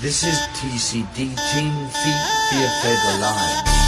This is TCD Team Feet Fear Feather Alive.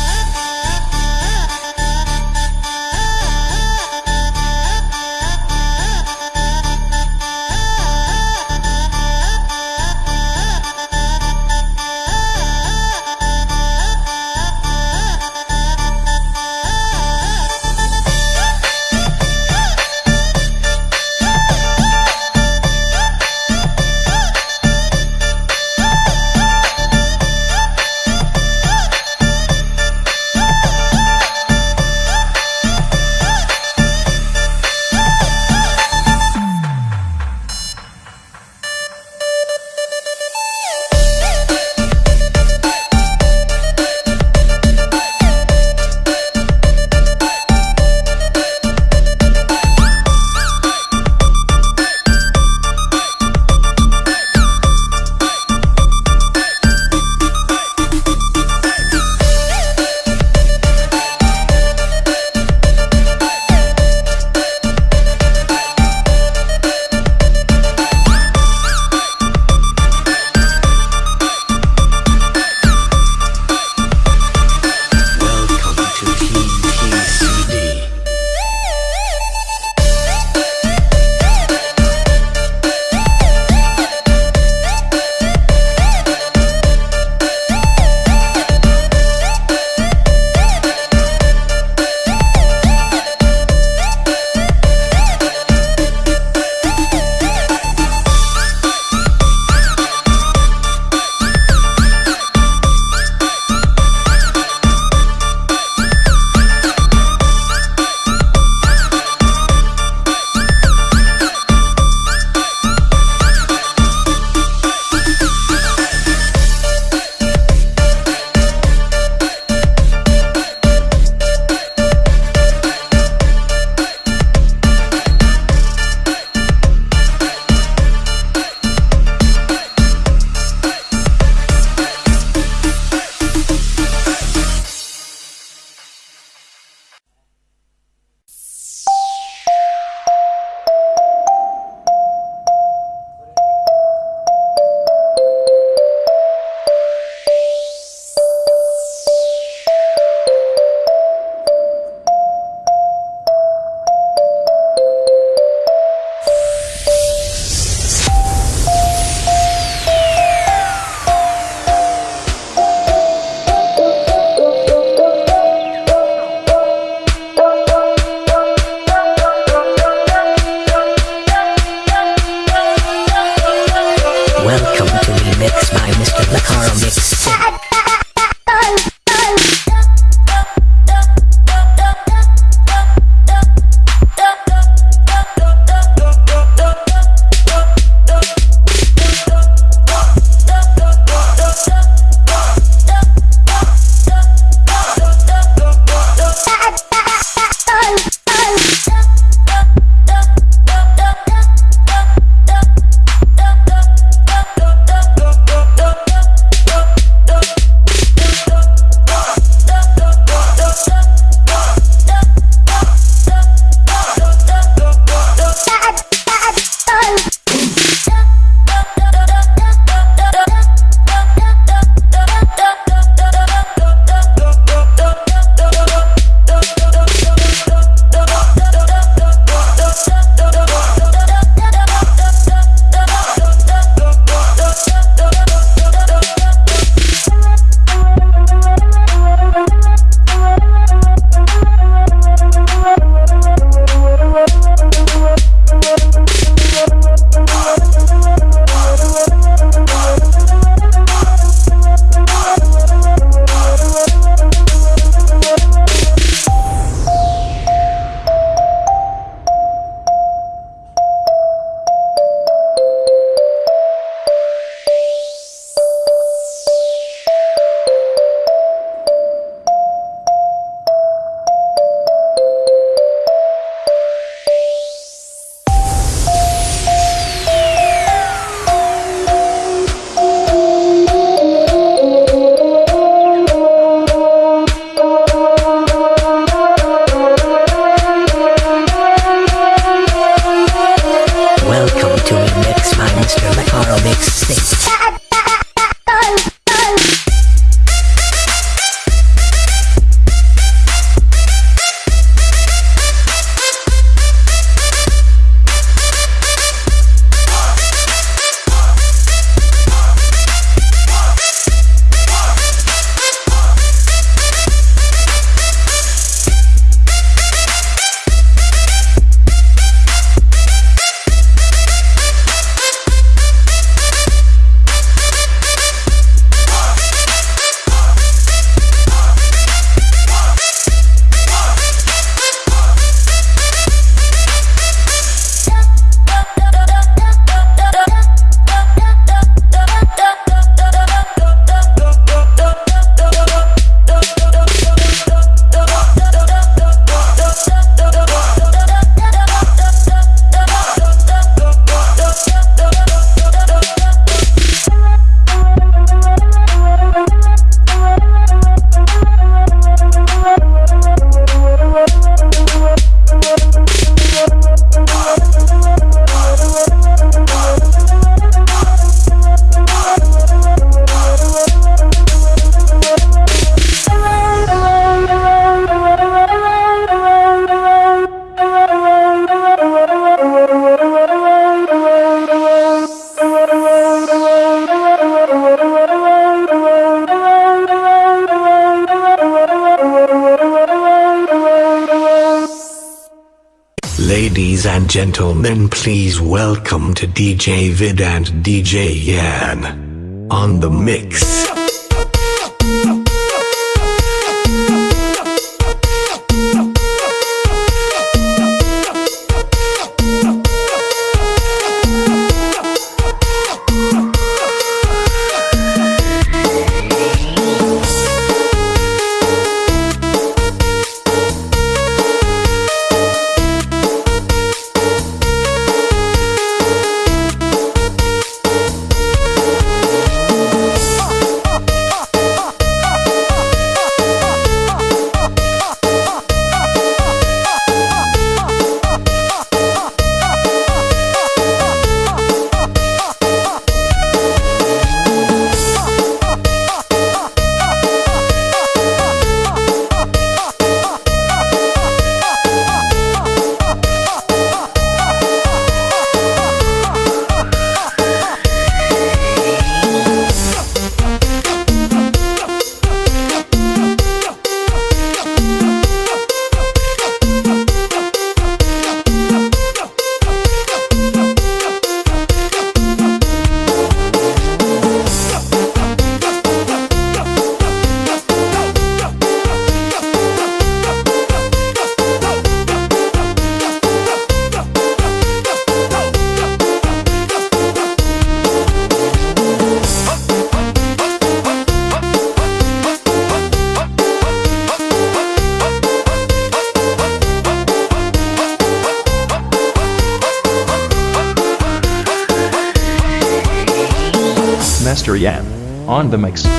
And gentlemen, please welcome to DJ Vid and DJ Yan on the mix. On the mix.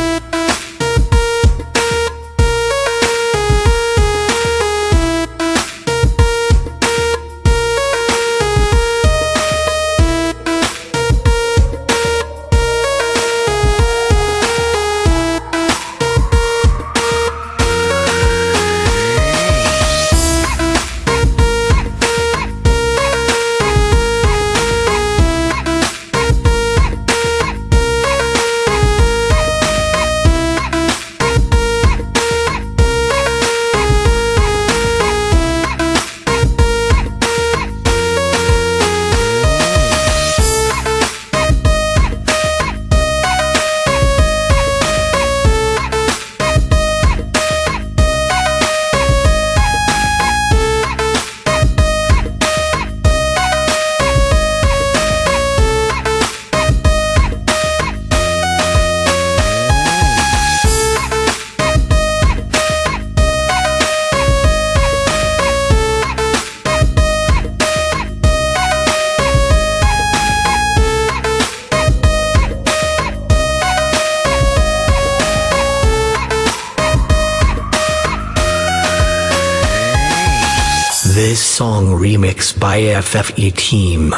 Song remix by FFE Team.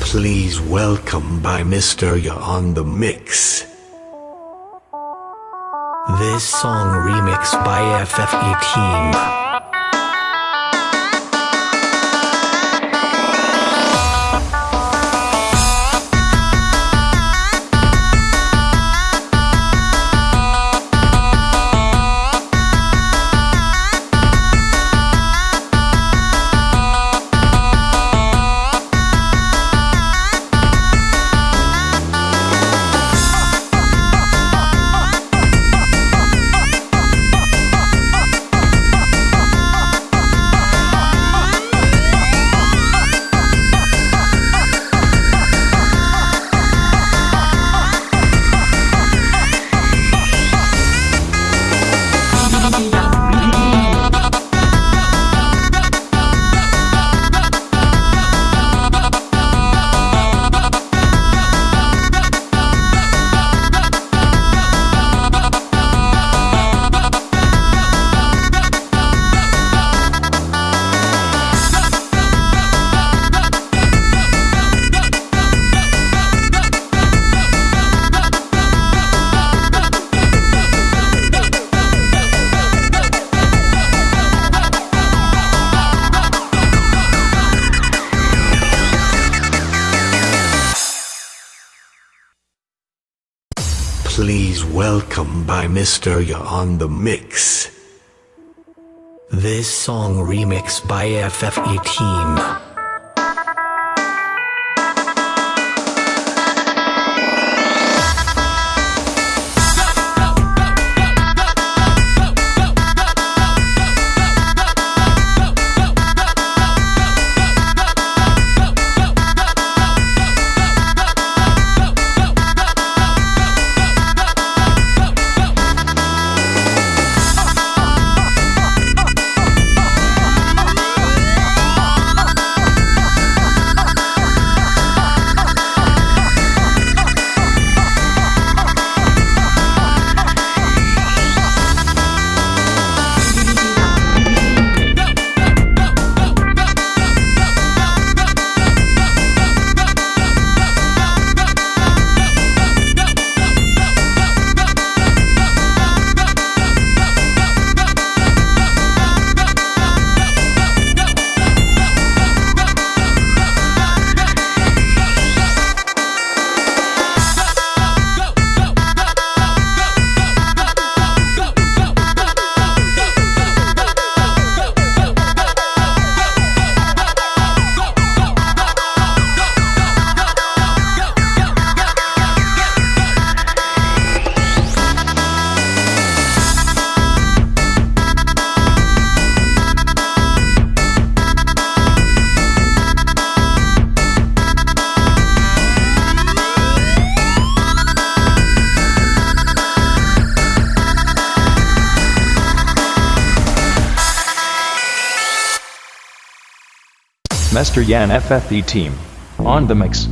Please welcome by Mr. Ya on the mix. This song remix by FFE Team. please welcome by Mr. You on the mix. This song remix by FF18. Mester Yan FFE team. On the mix.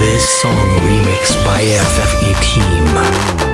This song remixed by FFE team.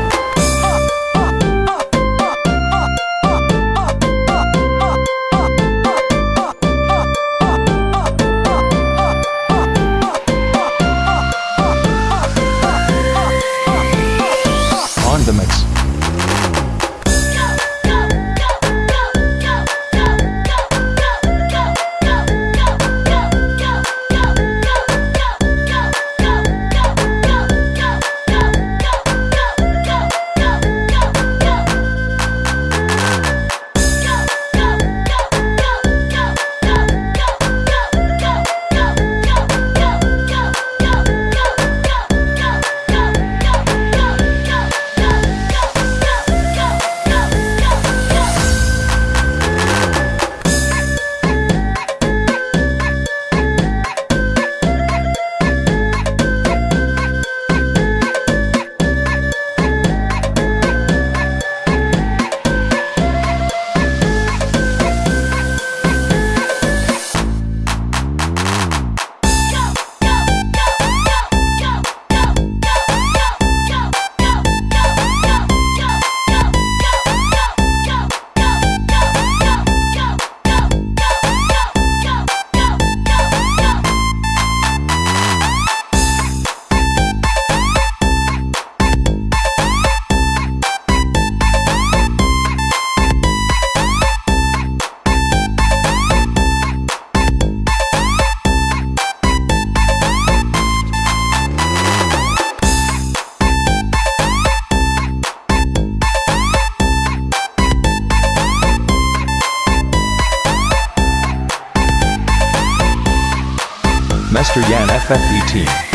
Team.